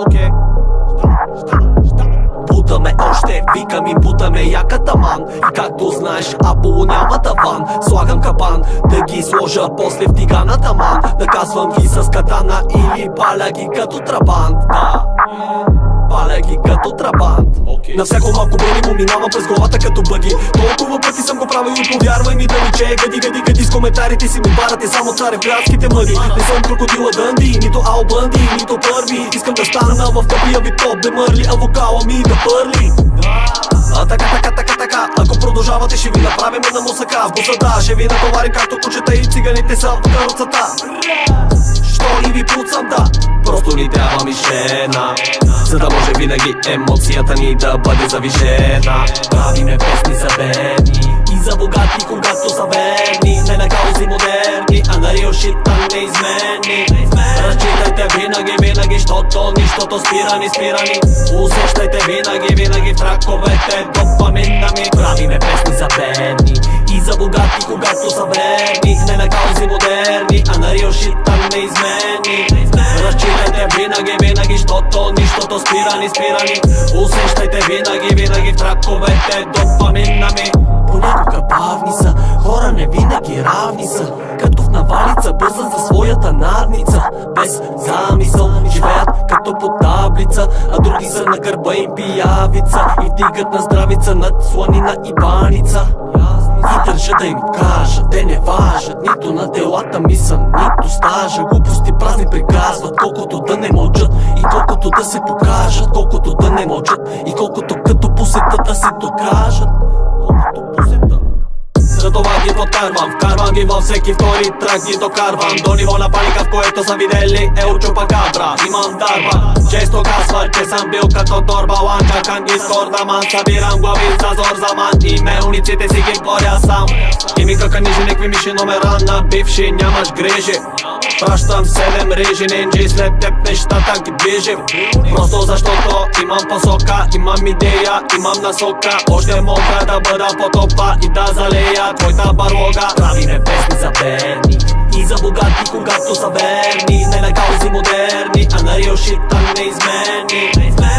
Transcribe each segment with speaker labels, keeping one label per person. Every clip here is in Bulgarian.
Speaker 1: окей. Бутаме още вика ми, бутаме яка таман. И както знаеш, Аполо няма таван. Слагам капан, да ги сложа после в тиганата ман Наказвам ги с катана или паля ги като трабан Да, Паля ги като трабант okay. На всяко малко бъди му минавам през главата като бъги. Толкова пъти съм го правил повярвай ми да ми че Гади, гади, гади с коментарите си ми барате само царя градските мъди Не съм крокодила Дънди, нито Ал Бънди, нито първи Искам да стана в тъпия ви топ, да мърли, а вокала ми да пърли. А така, така, така, така. Ако продължавате ще ви направим една мусака. В бусата ще ви натоварим както кучета и циганите са в каруцата Що и ви пуцам да? Просто ни трябва мишена За да може винаги емоцията ни да бъде завишена. Правиме песни за бедни И за богати, когато са верни. Не на каузи модерни, а на реал шит, а неизменни Разчитайте винаги, винаги, щото нищото спирани, спирани. Усещайте винаги, винаги в траковете допамина ми. Правиме песни за бедни и за богати, когато са верни. Не на каузи модерни, а на реал а неизменни Разчитайте винаги, винаги, щото нищото спирани, спирани. Усещайте винаги, винаги в траковете допамина ми. Понякога бавни са, хора не винаги равни са. Като в навалица, бързат за своята надница. Без замисъл, живеят като по таблица А други са на гърба им пиявица. И вдигат на здравица над сланина и баница. И държа да им кажа, те не важат Нито на делата ми са, нито стажа. Празни приказват, колкото да не мълчат И колкото да се покажат, колкото да не мълчат И колкото като посетат да се докажат. Колкото посетат затова ги подкарвам Вкарвам ги във всеки втори трак ги докарвам До ниво на паника в което са видели Ел чупакабра Имам дарба Често казва, че съм бил като торба ланка Кан дискорда ман Събирам глави за зор за ман И мелниците си ги боря сам. И ми кака нижи некви миши номера на бивши Нямаш грижи. Пращам седем режи ненджи След теб нещата ги движим. Просто защото имам посока Имам идея, имам насока. Още мога да бъда по топа и да залея. Твоята барлога Правиме песни за бедни и за богати, когато са верни модерни, а на реал шит, а неизменни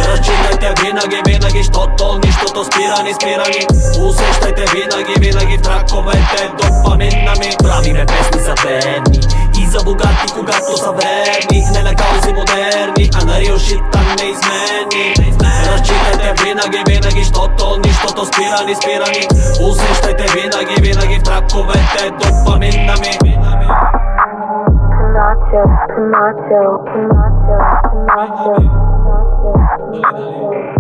Speaker 1: Разчитайте винаги, винаги, щото нищото спирани, спирани Усещайте винаги, винаги в траковете допамина ми Правиме песни за бедни и за богати, когато са верни Не на каузи модерни, а на реал шит, а неизменни Разчитайте винаги, винаги, щото нищото спирани, спирани Усещайте винаги, винаги в траковете допамина ми
Speaker 2: Nacho, Nacho, Nacho, Nacho, Nacho, Nacho.